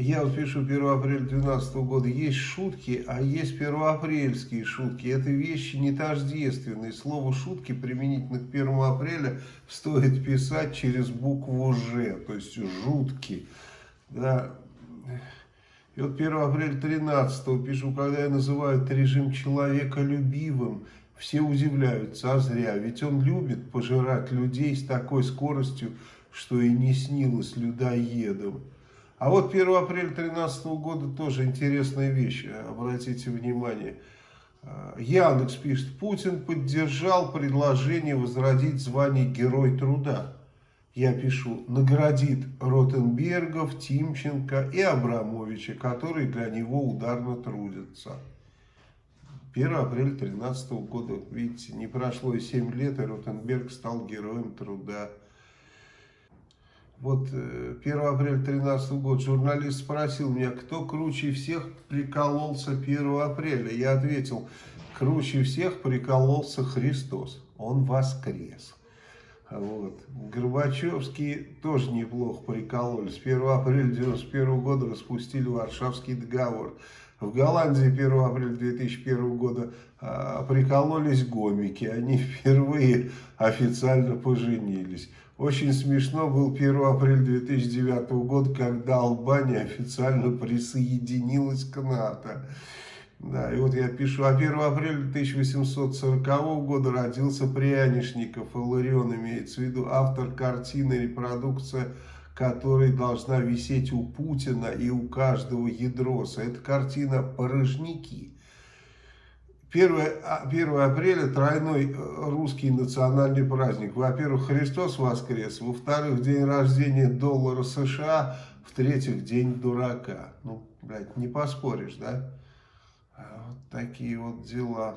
Я вот пишу 1 апреля 2012 года. Есть шутки, а есть первоапрельские шутки. Это вещи не тождественные. Слово шутки применительно к 1 апреля стоит писать через букву Ж. То есть жутки. Да. И вот 1 апреля 13 пишу, когда я называю режим человеколюбивым, все удивляются, а зря. Ведь он любит пожирать людей с такой скоростью, что и не снилось людоедам. А вот 1 апреля 2013 года тоже интересная вещь, обратите внимание. Яндекс пишет, Путин поддержал предложение возродить звание Герой Труда. Я пишу, наградит Ротенбергов, Тимченко и Абрамовича, которые для него ударно трудятся. 1 апреля 2013 года, видите, не прошло и 7 лет, и Ротенберг стал Героем Труда. Вот 1 э, апреля 2013 года журналист спросил меня, кто круче всех прикололся 1 апреля. Я ответил, круче всех прикололся Христос. Он воскрес. Горбачевские тоже неплохо прикололись. 1 апреля 1991 года распустили Варшавский договор. В Голландии 1 апреля 2001 года а, прикололись гомики. Они впервые официально поженились. Очень смешно был 1 апреля 2009 года, когда Албания официально присоединилась к НАТО. Да, и вот я пишу, а 1 апреля 1840 года родился Прянишников, Иларион имеется в виду, автор картины, репродукция которой должна висеть у Путина и у каждого ядроса. Это картина «Порожники». 1, 1 а, апреля тройной э, русский национальный праздник. Во-первых, Христос воскрес, во-вторых, день рождения доллара США, в-третьих, день дурака. Ну, блядь, не поспоришь, да? А вот такие вот дела.